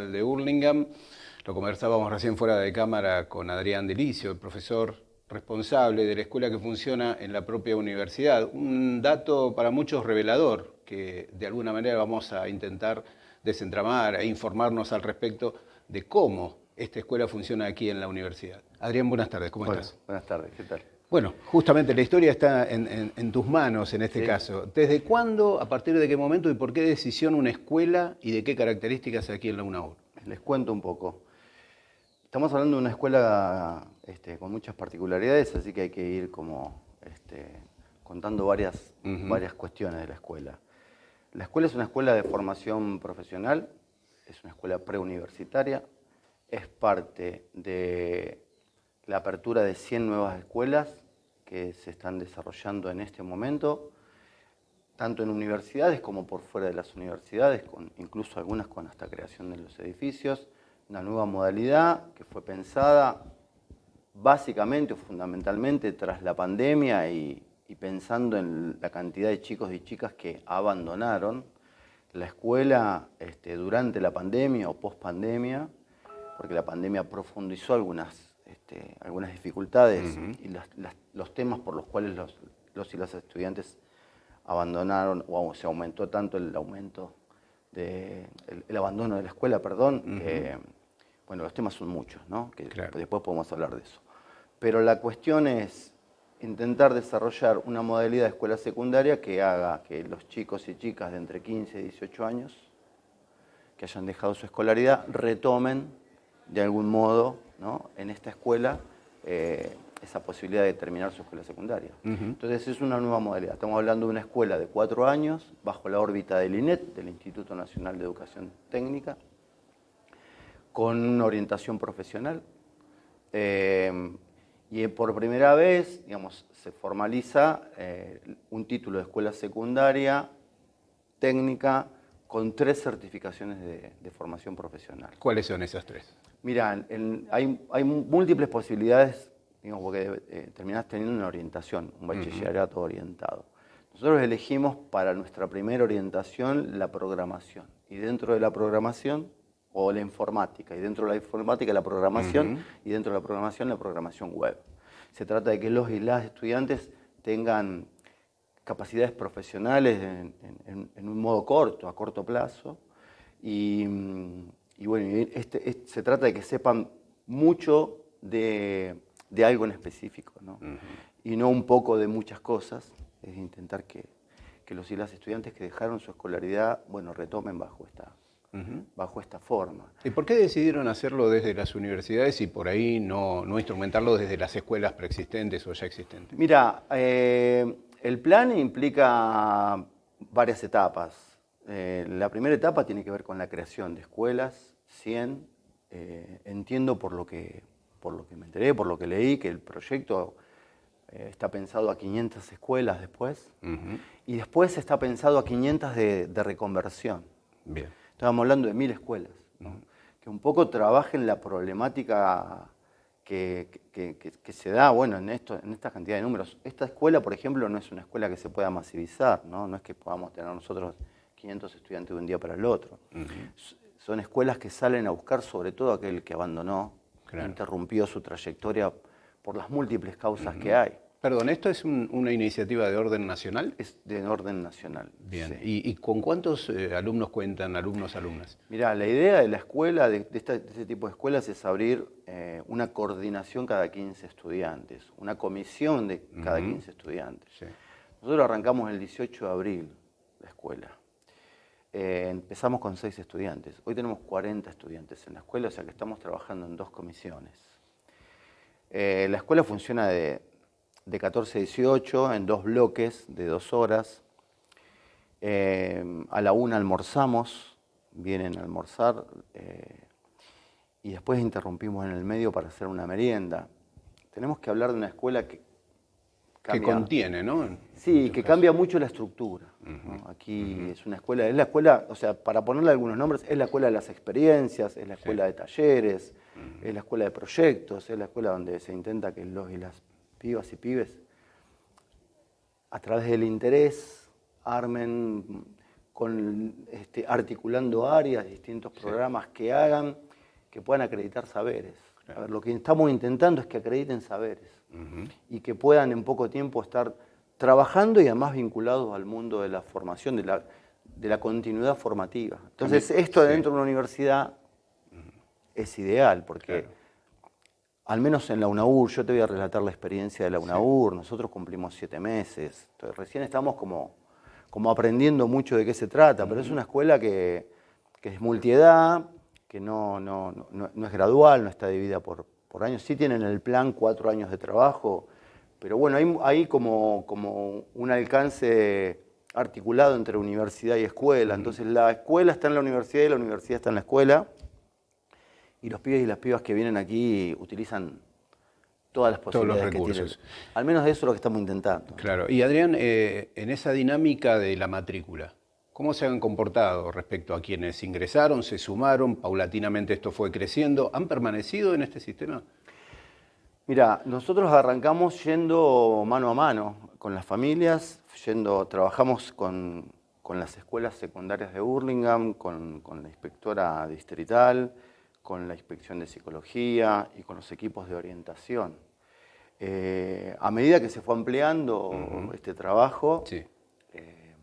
Nacional de Hurlingham. Lo conversábamos recién fuera de cámara con Adrián Delicio, el profesor responsable de la escuela que funciona en la propia universidad. Un dato para muchos revelador, que de alguna manera vamos a intentar desentramar e informarnos al respecto de cómo esta escuela funciona aquí en la universidad. Adrián, buenas tardes, ¿cómo estás? Buenas tardes, ¿qué tal? Bueno, justamente la historia está en, tus manos en este caso. ¿Desde cuándo, a partir de qué momento y por qué decisión una escuela y de qué características aquí en la UNAUR? Les cuento un poco. Estamos hablando de una escuela este, con muchas particularidades, así que hay que ir como este, contando varias, varias cuestiones de la escuela. La escuela es una escuela de formación profesional, es una escuela preuniversitaria, es parte de la apertura de 100 nuevas escuelas que se están desarrollando en este momento, tanto en universidades como por fuera de las universidades, con, incluso algunas con hasta creación de los edificios. Una nueva modalidad que fue pensada básicamente o fundamentalmente tras la pandemia y, pensando en la cantidad de chicos y chicas que abandonaron la escuela este, durante la pandemia o post pandemia, porque la pandemia profundizó algunas este, algunas dificultades y los temas por los cuales los, y las estudiantes abandonaron o se aumentó tanto el aumento de, el, abandono de la escuela, perdón, bueno, los temas son muchos, ¿no? Que después podemos hablar de eso. Pero la cuestión es intentar desarrollar una modalidad de escuela secundaria que haga que los chicos y chicas de entre 15 y 18 años que hayan dejado su escolaridad retomen de algún modo en esta escuela eh, esa posibilidad de terminar su escuela secundaria. Entonces es una nueva modalidad. Estamos hablando de una escuela de cuatro años bajo la órbita del INET, del Instituto Nacional de Educación Técnica, con una orientación profesional. Eh, y por primera vez, digamos, se formaliza eh, un título de escuela secundaria técnica con tres certificaciones de formación profesional. ¿Cuáles son esas tres? Mira, hay, múltiples posibilidades, digamos, porque eh, terminás teniendo una orientación, un bachillerato orientado. Nosotros elegimos para nuestra primera orientación la programación. Y dentro de la programación, o la informática, y dentro de la informática la programación, y dentro de la programación la programación web. Se trata de que los y las estudiantes tengan capacidades profesionales en un modo corto, a corto plazo, y, mm, y bueno, este, se trata de que sepan mucho de, algo en específico, ¿no? Y no un poco de muchas cosas, es intentar que, los y las estudiantes que dejaron su escolaridad, bueno, retomen bajo esta, bajo esta forma. ¿Y por qué decidieron hacerlo desde las universidades y por ahí no, instrumentarlo desde las escuelas preexistentes o ya existentes? Mira, eh, el plan implica varias etapas. Eh, la primera etapa tiene que ver con la creación de escuelas, 100. Eh, entiendo por lo, que, por lo que me enteré, por lo que leí, que el proyecto eh, está pensado a 500 escuelas después. Y después está pensado a 500 de, reconversión. Bien. Estábamos hablando de mil escuelas. Que un poco trabajen la problemática que, se da bueno, en, esto, en esta cantidad de números. Esta escuela, por ejemplo, no es una escuela que se pueda masivizar, no, no es que podamos tener nosotros 500 estudiantes de un día para el otro. Son escuelas que salen a buscar sobre todo aquel que abandonó, interrumpió su trayectoria por las múltiples causas que hay. Perdón, ¿esto es una iniciativa de orden nacional? Es de orden nacional. Bien. ¿Y, con cuántos eh, alumnos cuentan, alumnos, alumnas? Mira, la idea de la escuela, de, este tipo de escuelas, es abrir eh, una coordinación cada 15 estudiantes, una comisión de cada 15 estudiantes. Nosotros arrancamos el 18 de abril la escuela. Eh, empezamos con seis estudiantes. Hoy tenemos 40 estudiantes en la escuela, o sea que estamos trabajando en dos comisiones. La escuela funciona de, 14 a 18 en dos bloques de dos horas. Eh, a la una almorzamos, vienen a almorzar y después interrumpimos en el medio para hacer una merienda. Tenemos que hablar de una escuela que que contiene, ¿no? Sí, que cambia mucho la estructura. Aquí es una escuela, es la escuela, o sea, para ponerle algunos nombres, es la escuela de las experiencias, es la escuela de talleres, es la escuela de proyectos, es la escuela donde se intenta que los y las pibas y pibes, a través del interés, armen con este, articulando áreas, distintos programas que hagan, que puedan acreditar saberes. A ver, lo que estamos intentando es que acrediten saberes y que puedan en poco tiempo estar trabajando y además vinculados al mundo de la formación, de la, de la continuidad formativa. Entonces, esto dentro de una universidad es ideal, porque al menos en la UNAUR, yo te voy a relatar la experiencia de la UNAUR, nosotros cumplimos siete meses, entonces recién estamos como, como aprendiendo mucho de qué se trata, pero es una escuela que, que es multiedad, que no, no, no, es gradual, no está dividida por, por años, sí tienen el plan cuatro años de trabajo, pero bueno, hay, hay como, como un alcance articulado entre universidad y escuela. Entonces la escuela está en la universidad y la universidad está en la escuela. Y los pibes y las pibas que vienen aquí utilizan todas las posibilidades Todos los recursos. que tienen. Al menos eso es lo que estamos intentando. Claro. Y Adrián, eh, en esa dinámica de la matrícula, ¿cómo se han comportado respecto a quienes ingresaron, se sumaron, paulatinamente esto fue creciendo? ¿Han permanecido en este sistema? Mira, nosotros arrancamos yendo mano a mano con las familias, yendo, trabajamos con, las escuelas secundarias de Burlingame, con, la inspectora distrital, con la inspección de psicología y con los equipos de orientación. Eh, a medida que se fue ampliando este trabajo, eh,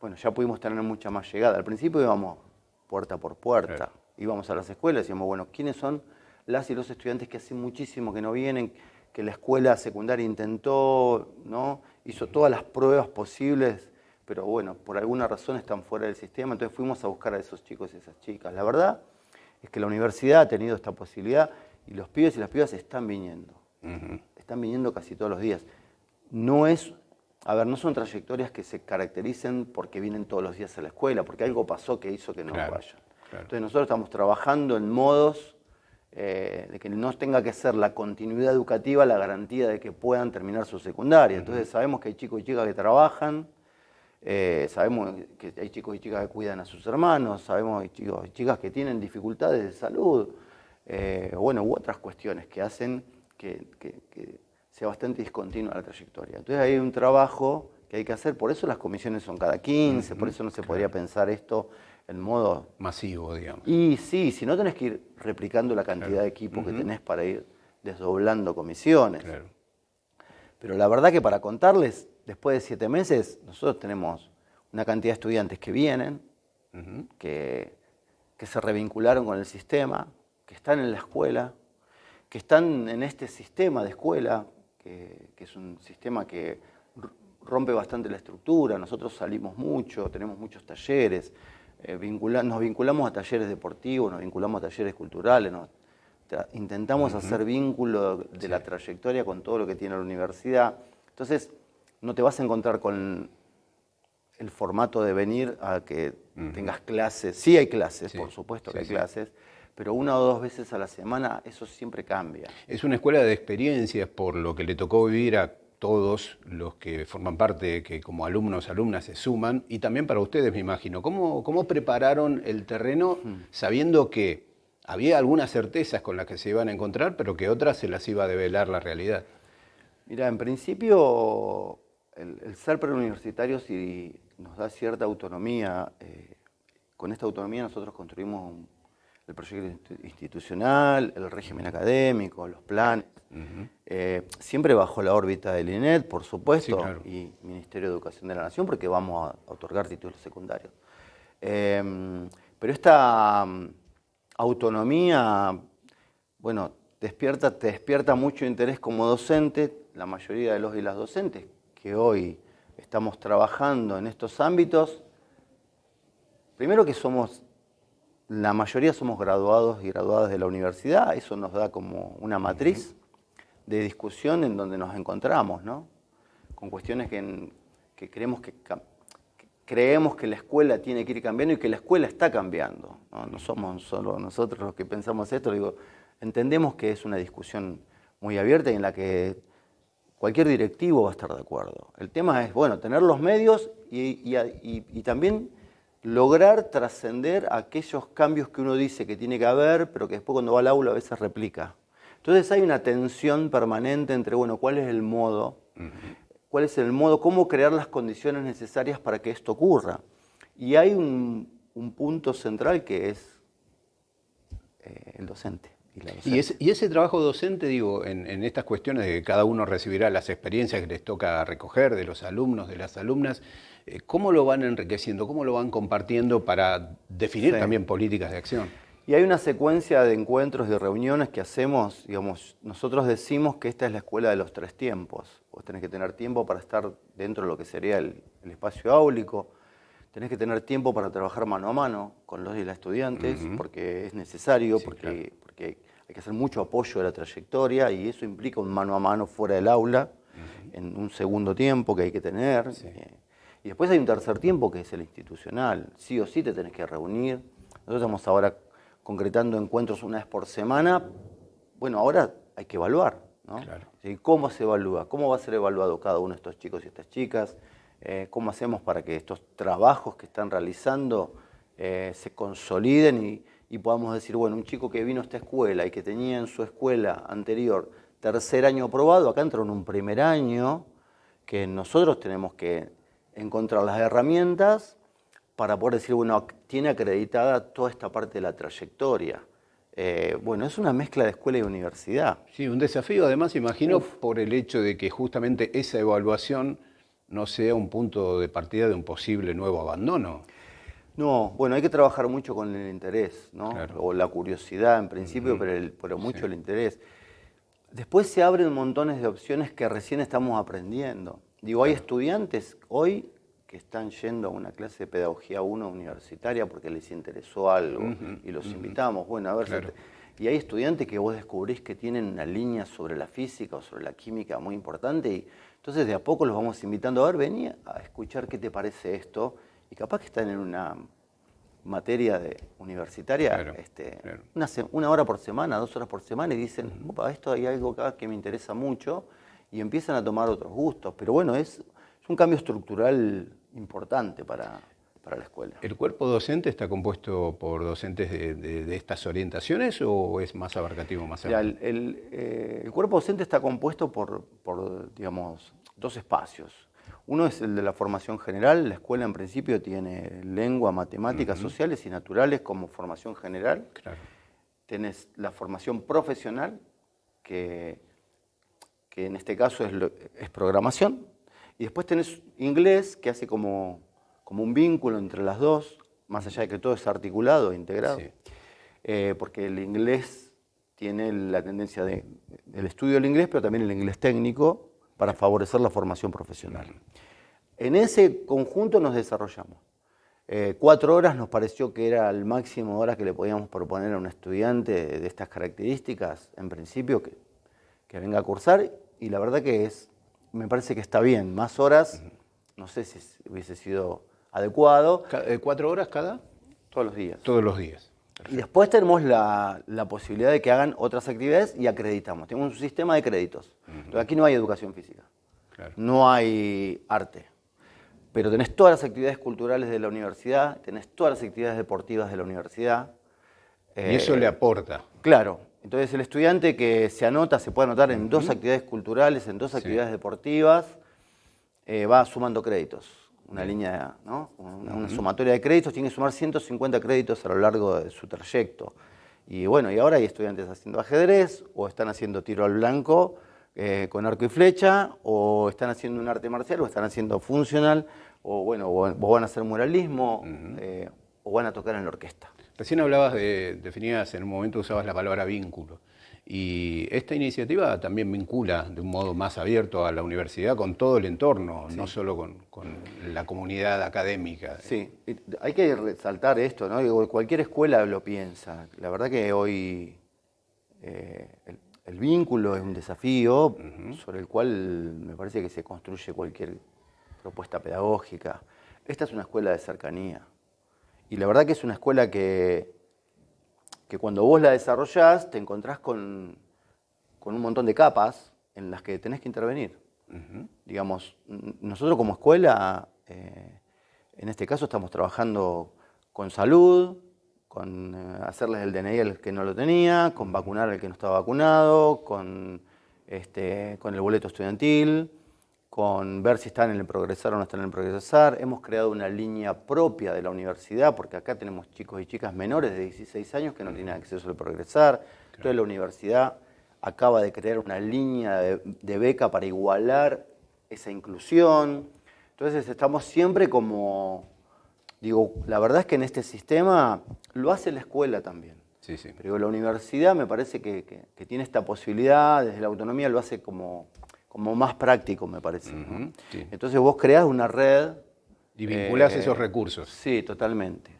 bueno, ya pudimos tener mucha más llegada. Al principio íbamos puerta por puerta, íbamos a las escuelas y decíamos, bueno, ¿quiénes son las y los estudiantes que hace muchísimo que no vienen, que la escuela secundaria intentó, ¿no? hizo todas las pruebas posibles, pero bueno, por alguna razón están fuera del sistema, entonces fuimos a buscar a esos chicos y esas chicas. La verdad es que la universidad ha tenido esta posibilidad y los pibes y las pibas están viniendo, están viniendo casi todos los días. No es, a ver, no son trayectorias que se caractericen porque vienen todos los días a la escuela, porque algo pasó que hizo que no vayan. Entonces nosotros estamos trabajando en modos eh, de que no tenga que ser la continuidad educativa la garantía de que puedan terminar su secundaria. Entonces sabemos que hay chicos y chicas que trabajan, eh, sabemos que hay chicos y chicas que cuidan a sus hermanos, sabemos que hay chicos y chicas que tienen dificultades de salud, eh, bueno, u otras cuestiones que hacen que, sea bastante discontinua la trayectoria. Entonces hay un trabajo que hay que hacer, por eso las comisiones son cada 15, por eso no se podría pensar esto en modo... Masivo, digamos. Y sí, si no tenés que ir replicando la cantidad de equipos que tenés para ir desdoblando comisiones. Claro. Pero la verdad que para contarles, después de siete meses, nosotros tenemos una cantidad de estudiantes que vienen, que, que se revincularon con el sistema, que están en la escuela, que están en este sistema de escuela, que, que, es un sistema que rompe bastante la estructura, nosotros salimos mucho, tenemos muchos talleres, eh, nos vinculamos a talleres deportivos, nos vinculamos a talleres culturales, intentamos hacer vínculo de la trayectoria con todo lo que tiene la universidad. Entonces, no te vas a encontrar con el formato de venir a que tengas clases. Sí hay clases, por supuesto que hay clases, pero una o dos veces a la semana eso siempre cambia. Es una escuela de experiencias por lo que le tocó vivir a todos los que forman parte, que como alumnos, alumnas se suman, y también para ustedes, me imagino. ¿Cómo, cómo prepararon el terreno sabiendo que había algunas certezas con las que se iban a encontrar, pero que otras se las iba a develar la realidad? Mira, en principio el, ser preuniversitario sí nos da cierta autonomía. Eh, con esta autonomía nosotros construimos el proyecto institucional, el régimen académico, los planes. Eh, siempre bajo la órbita del INET, por supuesto, y Ministerio de Educación de la Nación, porque vamos a otorgar títulos secundarios. Em, pero esta mm, autonomía, bueno, despierta, te despierta mucho interés como docente, la mayoría de los y las docentes que hoy estamos trabajando en estos ámbitos, primero que somos la mayoría somos graduados y graduadas de la universidad, eso nos da como una matriz de discusión en donde nos encontramos, ¿no? Con cuestiones que, creemos que, creemos que la escuela tiene que ir cambiando y que la escuela está cambiando. No, somos solo nosotros los que pensamos esto, digo, entendemos que es una discusión muy abierta y en la que cualquier directivo va a estar de acuerdo. El tema es, bueno, tener los medios y también lograr trascender aquellos cambios que uno dice que tiene que haber, pero que después cuando va al aula a veces replica. Entonces hay una tensión permanente entre, bueno, cuál es el modo, cuál es el modo, cómo crear las condiciones necesarias para que esto ocurra. Y hay un, punto central que es eh, el docente. Y, ese, trabajo docente, digo, en, estas cuestiones de que cada uno recibirá las experiencias que les toca recoger de los alumnos, de las alumnas, eh, ¿cómo lo van enriqueciendo? ¿Cómo lo van compartiendo para definir también políticas de acción? Y hay una secuencia de encuentros y de reuniones que hacemos, digamos, nosotros decimos que esta es la escuela de los tres tiempos. Vos tenés que tener tiempo para estar dentro de lo que sería el, espacio áulico, tenés que tener tiempo para trabajar mano a mano con los y las estudiantes, porque es necesario, porque, porque hay que hacer mucho apoyo de la trayectoria y eso implica un mano a mano fuera del aula, en un segundo tiempo que hay que tener. Eh, y después hay un tercer tiempo que es el institucional. Sí o sí te tenés que reunir. Nosotros estamos ahora concretando encuentros una vez por semana, bueno, ahora hay que evaluar, ¿no? ¿Cómo se evalúa? ¿Cómo va a ser evaluado cada uno de estos chicos y estas chicas? Eh, ¿Cómo hacemos para que estos trabajos que están realizando eh, se consoliden y, podamos decir, bueno, un chico que vino a esta escuela y que tenía en su escuela anterior tercer año aprobado, acá entró en un primer año, que nosotros tenemos que encontrar las herramientas para poder decir, bueno, tiene acreditada toda esta parte de la trayectoria. Eh, bueno, es una mezcla de escuela y universidad. Sí, un desafío además, imagino, por el hecho de que justamente esa evaluación no sea un punto de partida de un posible nuevo abandono. No, bueno, hay que trabajar mucho con el interés, ¿no? O la curiosidad en principio, pero, mucho el interés. Después se abren montones de opciones que recién estamos aprendiendo. Digo, hay estudiantes hoy que están yendo a una clase de pedagogía 1 universitaria porque les interesó algo y los invitamos, bueno, a ver, y hay estudiantes que vos descubrís que tienen una línea sobre la física o sobre la química muy importante y entonces de a poco los vamos invitando, a ver, vení a escuchar qué te parece esto y capaz que están en una materia de, universitaria este, Una, una, hora por semana, dos horas por semana y dicen, opa, esto hay algo acá que me interesa mucho y empiezan a tomar otros gustos, pero bueno, es, es un cambio estructural importante para, la escuela. ¿El cuerpo docente está compuesto por docentes de, estas orientaciones o es más abarcativo, más eh, el, cuerpo docente está compuesto por, digamos, dos espacios. Uno es el de la formación general. La escuela en principio tiene lengua, matemáticas, sociales y naturales como formación general. Claro. Tenés la formación profesional, que, que en este caso es, es programación, y después tenés inglés, que hace como, como un vínculo entre las dos, más allá de que todo es articulado e integrado. Eh, porque el inglés tiene la tendencia de, del estudio del inglés, pero también el inglés técnico, para favorecer la formación profesional. En ese conjunto nos desarrollamos. Eh, cuatro horas nos pareció que era el máximo de horas que le podíamos proponer a un estudiante de estas características, en principio, que, que venga a cursar, y la verdad que es me parece que está bien. Más horas, no sé si hubiese sido adecuado. ¿Cuatro horas cada? Todos los días. Todos los días. Y después tenemos la, posibilidad de que hagan otras actividades y acreditamos. Tenemos un sistema de créditos. aquí no hay educación física. No hay arte. Pero tenés todas las actividades culturales de la universidad, tenés todas las actividades deportivas de la universidad. Y eso le aporta. Claro, entonces el estudiante que se anota, se puede anotar en dos actividades culturales, en dos actividades deportivas, eh, va sumando créditos. Una línea, ¿no? Una, sumatoria de créditos, tiene que sumar 150 créditos a lo largo de su trayecto. Y bueno, y ahora hay estudiantes haciendo ajedrez, o están haciendo tiro al blanco eh, con arco y flecha, o están haciendo un arte marcial, o están haciendo funcional, o bueno, o, van a hacer muralismo, eh, o van a tocar en la orquesta. Recién hablabas de, definías, en un momento usabas la palabra vínculo. Y esta iniciativa también vincula de un modo más abierto a la universidad con todo el entorno, no solo con, la comunidad académica. Sí, hay que resaltar esto, ¿no? cualquier escuela lo piensa. La verdad que hoy eh, el, vínculo es un desafío sobre el cual me parece que se construye cualquier propuesta pedagógica. Esta es una escuela de cercanía. Y la verdad que es una escuela que, que cuando vos la desarrollás te encontrás con, un montón de capas en las que tenés que intervenir. Digamos, nosotros como escuela, eh, en este caso estamos trabajando con salud, con eh, hacerles el DNI al que no lo tenía, con vacunar al que no estaba vacunado, con, este, con el boleto estudiantil, con ver si están en el progresar o no están en el progresar. Hemos creado una línea propia de la universidad, porque acá tenemos chicos y chicas menores de 16 años que no tienen acceso al progresar. Entonces la universidad acaba de crear una línea de, beca para igualar esa inclusión. Entonces estamos siempre como, digo, la verdad es que en este sistema lo hace la escuela también. Sí, sí. Pero la universidad me parece que, tiene esta posibilidad, desde la autonomía lo hace como, como más práctico, me parece. Entonces vos creás una red. Y vinculás eh, esos recursos. Sí, totalmente.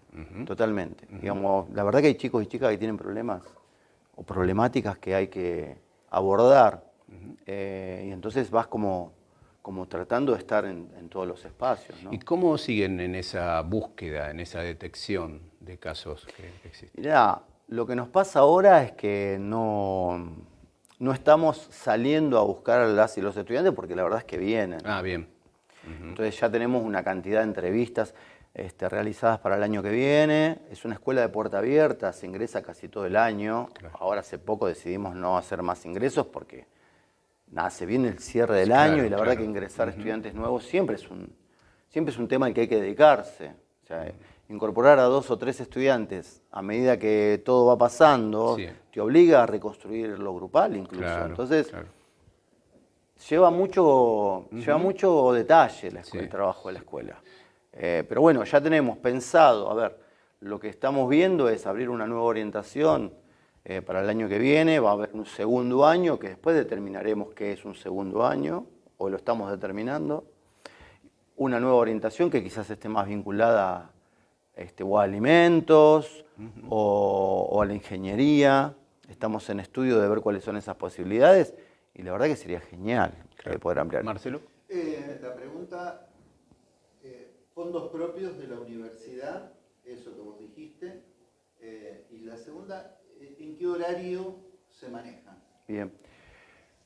Totalmente. Digamos, la verdad que hay chicos y chicas que tienen problemas o problemáticas que hay que abordar. Eh, y entonces vas como, como tratando de estar en, todos los espacios. ¿Y cómo siguen en esa búsqueda, en esa detección de casos que existen? Mirá, lo que nos pasa ahora es que no, no estamos saliendo a buscar a las y los estudiantes porque la verdad es que vienen. Ah, bien. Entonces ya tenemos una cantidad de entrevistas. Este, realizadas para el año que viene. Es una escuela de puerta abierta, se ingresa casi todo el año. Ahora hace poco decidimos no hacer más ingresos porque nada, se viene el cierre del año y la verdad que ingresar estudiantes nuevos siempre es, un, siempre es un tema al que hay que dedicarse. O sea, incorporar a dos o tres estudiantes a medida que todo va pasando te obliga a reconstruir lo grupal incluso. Entonces, lleva mucho, lleva mucho detalle el trabajo de la escuela. Eh, pero bueno, ya tenemos pensado, a ver, lo que estamos viendo es abrir una nueva orientación eh, para el año que viene, va a haber un segundo año, que después determinaremos qué es un segundo año, o lo estamos determinando. Una nueva orientación que quizás esté más vinculada este, o a alimentos o, a la ingeniería. Estamos en estudio de ver cuáles son esas posibilidades y la verdad que sería genial poder ampliar. Marcelo. Eh, la pregunta fondos propios de la universidad, eso que vos dijiste, eh, y la segunda, eh, ¿en qué horario se manejan? Bien.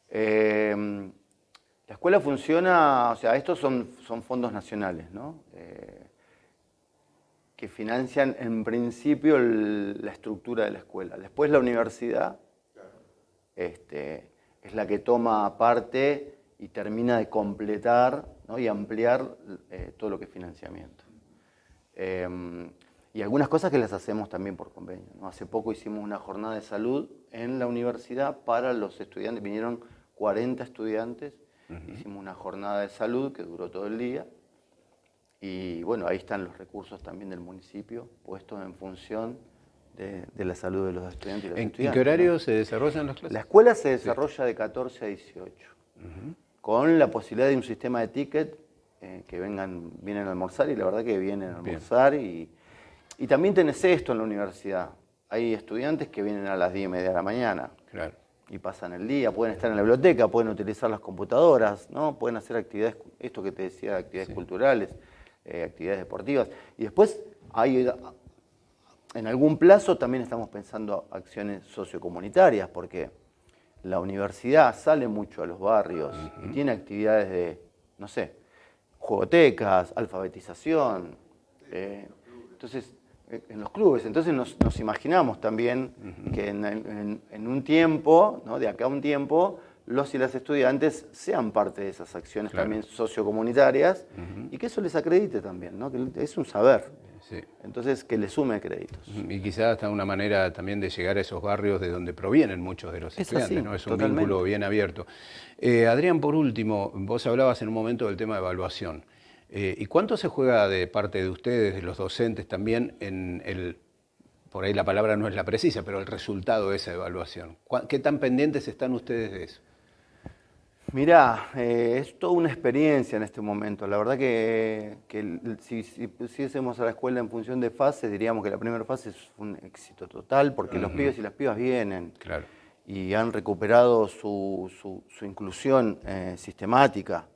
Eh, la escuela funciona, o sea, estos son, son fondos nacionales, ¿no? Que financian en principio la estructura de la escuela. Después la universidad este, es la que toma parte y termina de completar y ampliar eh, todo lo que es financiamiento. Em, y algunas cosas que las hacemos también por convenio. Hace poco hicimos una jornada de salud en la universidad para los estudiantes, vinieron 40 estudiantes, hicimos una jornada de salud que duró todo el día. Y bueno, ahí están los recursos también del municipio puestos en función de, la salud de los estudiantes. Y ¿En, qué horario se desarrollan las clases? La escuela se desarrolla de 14 a 18 con la posibilidad de un sistema de ticket eh, que vengan, vienen a almorzar y la verdad que vienen a almorzar. Y, y, también tenés esto en la universidad. Hay estudiantes que vienen a las 10 y media de la mañana. Y pasan el día, pueden estar en la biblioteca, pueden utilizar las computadoras, ¿no? pueden hacer actividades, esto que te decía, actividades culturales, eh, actividades deportivas. Y después hay, en algún plazo también estamos pensando acciones sociocomunitarias, porque la universidad sale mucho a los barrios y tiene actividades de, no sé, juegotecas, alfabetización. Eh, entonces, en los clubes. Entonces nos, imaginamos también que en, un tiempo, ¿no? de acá a un tiempo, los y las estudiantes sean parte de esas acciones también sociocomunitarias y que eso les acredite también, ¿no? que es un saber. Entonces, que le sume créditos. Y quizás hasta una manera también de llegar a esos barrios de donde provienen muchos de los estudiantes, ¿no? Es un vínculo bien abierto. Eh, Adrián, por último, vos hablabas en un momento del tema de evaluación. Eh, ¿Y cuánto se juega de parte de ustedes, de los docentes también, en el, por ahí la palabra no es la precisa, pero el resultado de esa evaluación? ¿Qué tan pendientes están ustedes de eso? Mirá, eh, es toda una experiencia en este momento. La verdad que, si, si, pusiésemos a la escuela en función de fases, diríamos que la primera fase es un éxito total, porque los pibes y las pibas vienen y han recuperado su, inclusión eh, sistemática.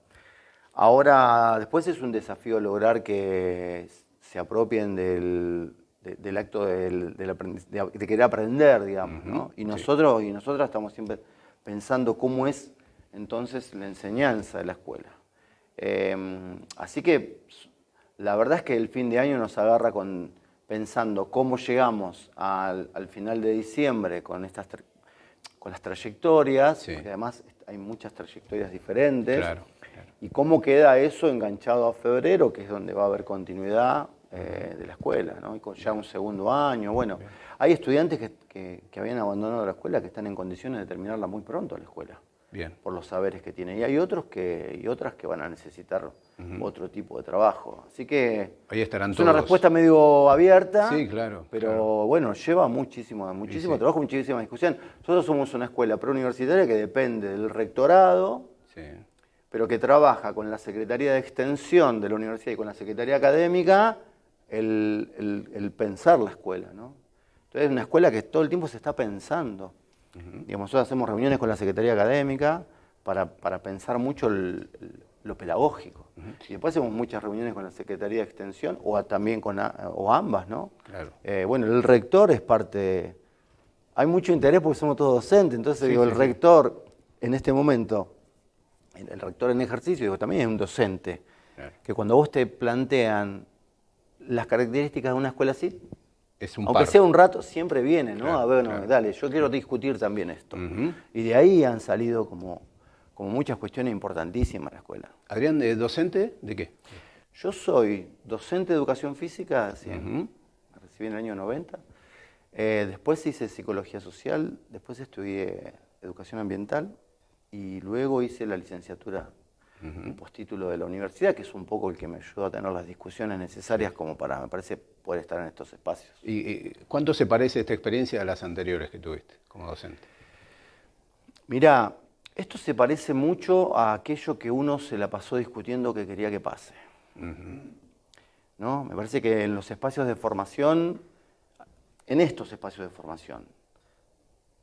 Ahora, después es un desafío lograr que se apropien del, acto de, querer aprender, digamos. Y nosotros y nosotras estamos siempre pensando cómo es entonces la enseñanza de la escuela. Em, así que la verdad es que el fin de año nos agarra con, pensando cómo llegamos al, final de diciembre con, estas, con las trayectorias, porque además hay muchas trayectorias diferentes. ¿Y cómo queda eso enganchado a febrero, que es donde va a haber continuidad eh, de la escuela, ¿no? y con ya un segundo año? Bueno, hay estudiantes que, que, habían abandonado la escuela que están en condiciones de terminarla muy pronto la escuela. Bien. Por los saberes que tienen. Y hay otros que, y otras que van a necesitar otro tipo de trabajo. Así que Ahí estarán es una respuesta medio abierta. Sí, claro. Pero bueno, lleva muchísimo, muchísimo trabajo, muchísima discusión. Nosotros somos una escuela preuniversitaria que depende del rectorado. Sí pero que trabaja con la Secretaría de Extensión de la Universidad y con la Secretaría Académica el, pensar la escuela. ¿no? Entonces es una escuela que todo el tiempo se está pensando. Digamos, nosotros hacemos reuniones con la Secretaría Académica para, pensar mucho lo pedagógico. Y después hacemos muchas reuniones con la Secretaría de Extensión o también con o ambas, ¿no? Claro. Eh, bueno, el rector es parte... Hay mucho interés porque somos todos docentes, entonces digo, el rector en este momento el rector en ejercicio digo, también es un docente, que cuando vos te plantean las características de una escuela así, es un aunque sea un rato, siempre viene, ¿no? a ver, dale, yo quiero discutir también esto. Y de ahí han salido como, como muchas cuestiones importantísimas en la escuela. Adrián, ¿de docente de qué? Yo soy docente de educación física, recibí en el año 90. Eh, después hice psicología social, después estudié educación ambiental y luego hice la licenciatura en postítulo de la universidad, que es un poco el que me ayudó a tener las discusiones necesarias como para, me parece, poder estar en estos espacios. ¿Y, cuánto se parece esta experiencia a las anteriores que tuviste como docente? Mira, esto se parece mucho a aquello que uno se la pasó discutiendo que quería que pase. ¿No? Me parece que en los espacios de formación, en estos espacios de formación,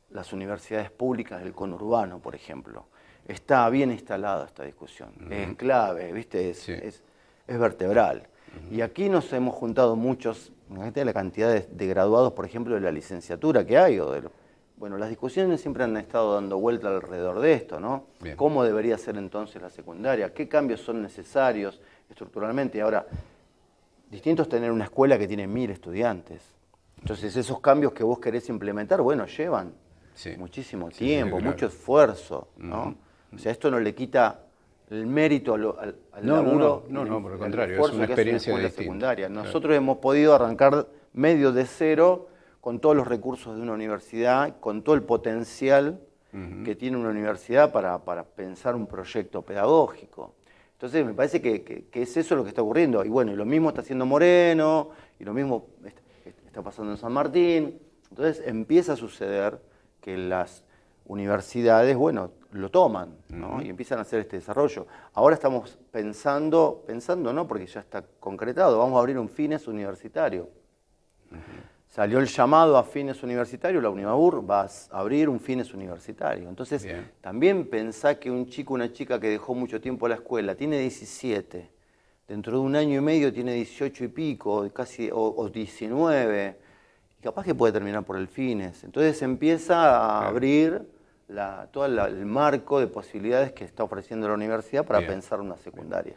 las universidades públicas del conurbano, por ejemplo. Está bien instalada esta discusión, es clave, ¿viste? es, es, vertebral. Y aquí nos hemos juntado muchos, imagínate la cantidad de, graduados, por ejemplo, de la licenciatura que hay. O de bueno, las discusiones siempre han estado dando vuelta alrededor de esto, ¿no? ¿Cómo debería ser entonces la secundaria? ¿Qué cambios son necesarios estructuralmente? Ahora, distinto es tener una escuela que tiene mil estudiantes. Entonces, esos cambios que vos querés implementar, bueno, llevan muchísimo tiempo, mucho esfuerzo, ¿no? O sea, esto no le quita el mérito al, al no, laburo. No, no, por el contrario, es una experiencia de secundaria. Nosotros hemos podido arrancar medio de cero con todos los recursos de una universidad, con todo el potencial que tiene una universidad para, pensar un proyecto pedagógico. Entonces me parece que, es eso lo que está ocurriendo. Y bueno, y lo mismo está haciendo Moreno, y lo mismo está pasando en San Martín. Entonces empieza a suceder que las universidades, bueno, lo toman y empiezan a hacer este desarrollo. Ahora estamos pensando, pensando no, porque ya está concretado, vamos a abrir un fines universitario. Salió el llamado a fines universitarios, la Unimabur va a abrir un fines universitario. Entonces, también pensá que un chico, una chica que dejó mucho tiempo la escuela, tiene 17, dentro de un año y medio tiene 18 y pico, casi, o, o 19, capaz que puede terminar por el fines. Entonces empieza a abrir todo el marco de posibilidades que está ofreciendo la universidad para pensar una secundaria.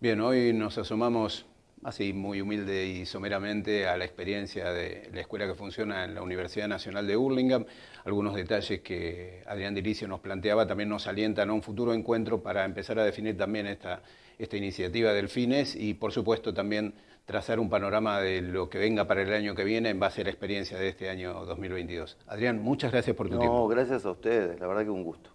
Bien, hoy nos asomamos así muy humilde y someramente a la experiencia de la escuela que funciona en la Universidad Nacional de Hurlingham. Algunos detalles que Adrián Diricio nos planteaba también nos alientan a un futuro encuentro para empezar a definir también esta, esta iniciativa del FINES y por supuesto también trazar un panorama de lo que venga para el año que viene en base a la experiencia de este año 2022. Adrián, muchas gracias por tu tiempo. No, gracias a ustedes, la verdad que un gusto.